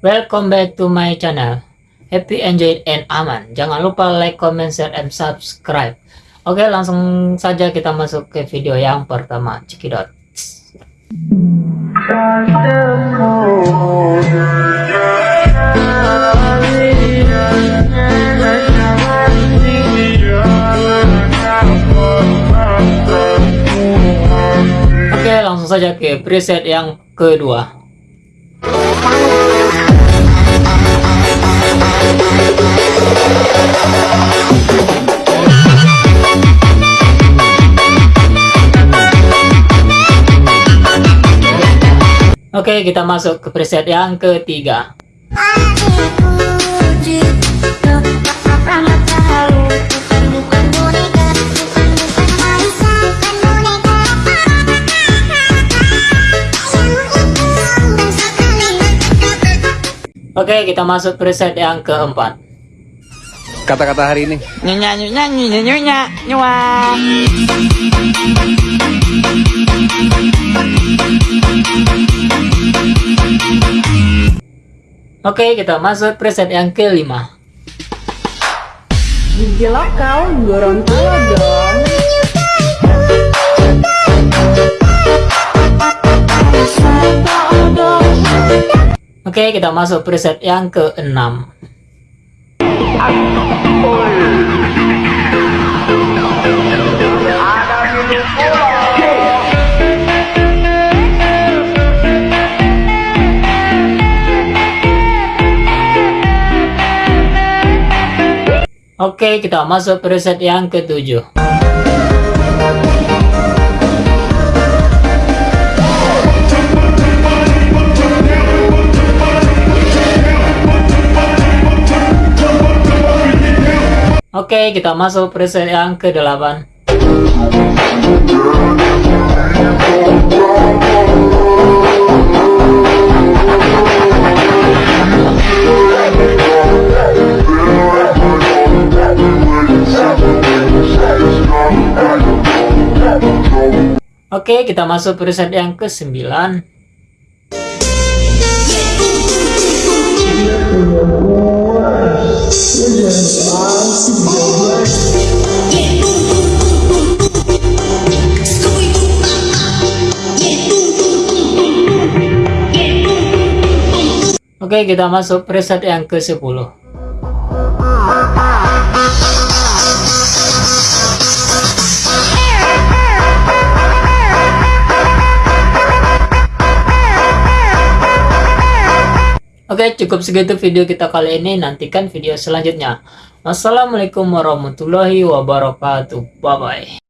Welcome back to my channel. Happy, enjoy, and aman. Jangan lupa like, comment, share, and subscribe. Oke, langsung saja kita masuk ke video yang pertama. Cekidot. Oke, langsung saja ke preset yang kedua. Oke, kita masuk ke preset yang ketiga. Oke, kita masuk preset yang keempat. Kata-kata hari ini. Nyonya nyonya nyonya nyonya nyonya. Oke, kita masuk preset yang kelima. Gigi lokal Gorontalo dong. Oke, kita masuk preset yang keenam. Oke, kita masuk preset yang ketujuh. Oke, kita masuk preset yang ke-8. Oke, kita masuk preset yang ke-9. Oke, kita masuk preset yang ke-10. Oke, cukup segitu video kita kali ini. Nantikan video selanjutnya. Wassalamualaikum warahmatullahi wabarakatuh. Bye-bye.